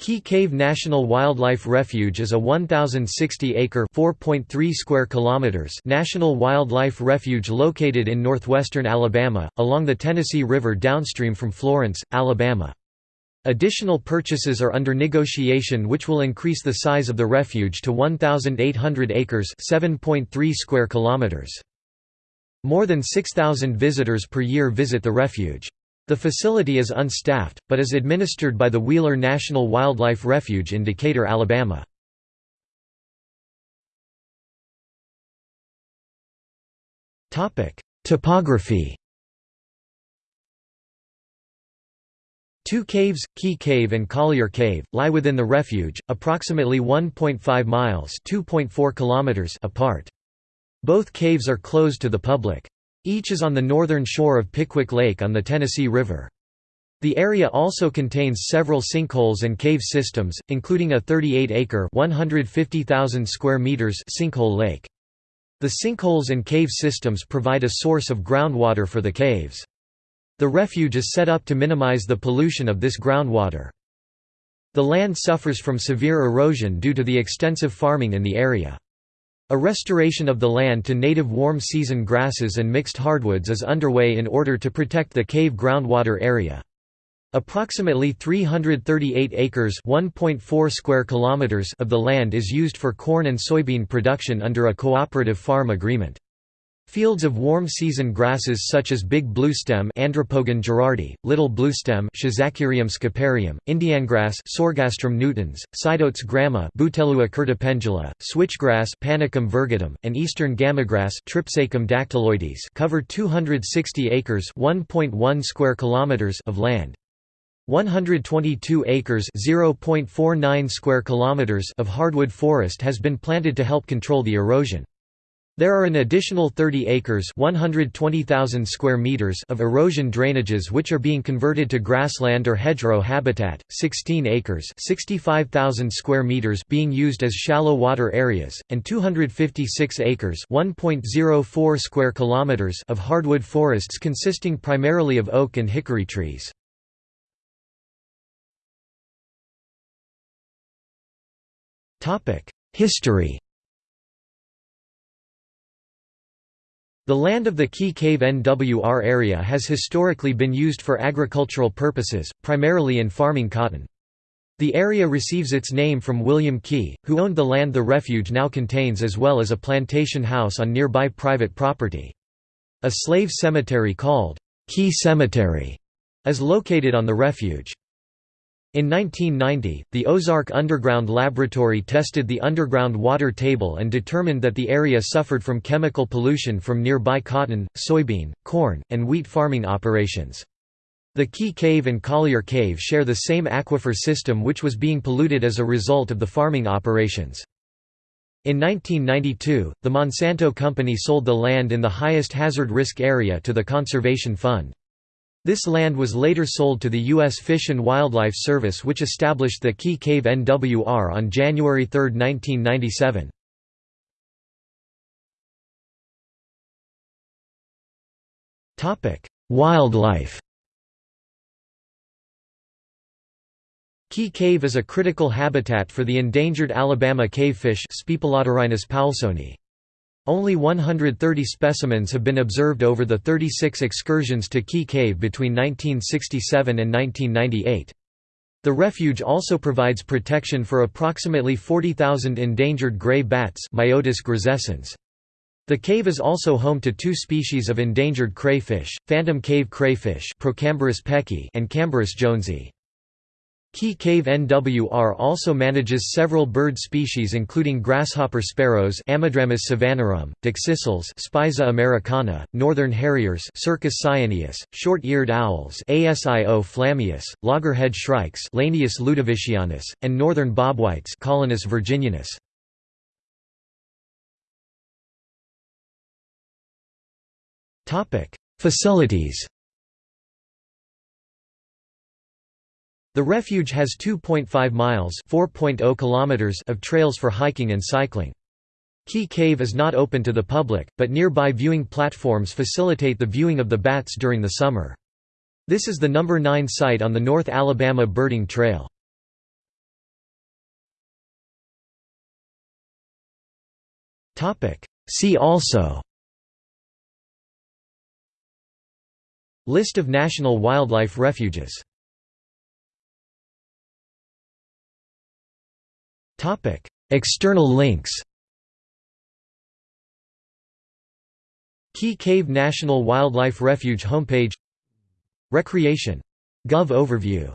Key Cave National Wildlife Refuge is a 1,060-acre (4.3 square kilometers) national wildlife refuge located in northwestern Alabama, along the Tennessee River downstream from Florence, Alabama. Additional purchases are under negotiation which will increase the size of the refuge to 1,800 acres (7.3 square kilometers). More than 6,000 visitors per year visit the refuge. The facility is unstaffed, but is administered by the Wheeler National Wildlife Refuge in Decatur, Alabama. Topography Two caves, Key Cave and Collier Cave, lie within the refuge, approximately 1.5 miles kilometers apart. Both caves are closed to the public. Each is on the northern shore of Pickwick Lake on the Tennessee River. The area also contains several sinkholes and cave systems, including a 38-acre (150,000 square meters) sinkhole lake. The sinkholes and cave systems provide a source of groundwater for the caves. The refuge is set up to minimize the pollution of this groundwater. The land suffers from severe erosion due to the extensive farming in the area. A restoration of the land to native warm season grasses and mixed hardwoods is underway in order to protect the cave groundwater area. Approximately 338 acres (1.4 square kilometers) of the land is used for corn and soybean production under a cooperative farm agreement. Fields of warm season grasses such as big bluestem Andropogon gerardi, little bluestem Schizachyrium scoparium, Indiangrass Sorghastrum nutans, Sideoats grama Bouteloua curtipendula, switchgrass Panicum virgatum, and eastern gamagrass Tripsacum dactyloides cover 260 acres (1.1 square kilometers) of land. 122 acres (0.49 square kilometers) of hardwood forest has been planted to help control the erosion. There are an additional 30 acres (120,000 square meters) of erosion drainages which are being converted to grassland or hedgerow habitat, 16 acres (65,000 square meters) being used as shallow water areas, and 256 acres (1.04 square kilometers) of hardwood forests consisting primarily of oak and hickory trees. History The land of the Key Cave NWR area has historically been used for agricultural purposes, primarily in farming cotton. The area receives its name from William Key, who owned the land the refuge now contains as well as a plantation house on nearby private property. A slave cemetery called Key Cemetery is located on the refuge. In 1990, the Ozark Underground Laboratory tested the underground water table and determined that the area suffered from chemical pollution from nearby cotton, soybean, corn, and wheat farming operations. The Key Cave and Collier Cave share the same aquifer system which was being polluted as a result of the farming operations. In 1992, the Monsanto Company sold the land in the highest hazard risk area to the Conservation Fund. This land was later sold to the U.S. Fish and Wildlife Service which established the Key Cave NWR on January 3, 1997. Wildlife Key Cave is a critical habitat for the endangered Alabama cavefish Speoplatyrhinus poulsoni. Only 130 specimens have been observed over the 36 excursions to Key Cave between 1967 and 1998. The refuge also provides protection for approximately 40,000 endangered gray bats Myotis grisescens. The cave is also home to two species of endangered crayfish, phantom cave crayfish and Cambarus jonesii. Key Cave NWR also manages several bird species including grasshopper sparrows Ammodramus savannarum, dickcissels Spiza americana, northern harriers Circus cyaneus, short-eared owls Asio flammeus, loggerhead shrikes Lanius ludovicianus, and northern bobwhites Colinus virginianus. Facilities The refuge has 2.5 miles oh kilometers of trails for hiking and cycling. Key Cave is not open to the public, but nearby viewing platforms facilitate the viewing of the bats during the summer. This is the number 9 site on the North Alabama Birding Trail. See also List of national wildlife refuges External links Key Cave National Wildlife Refuge homepage. Recreation. Gov overview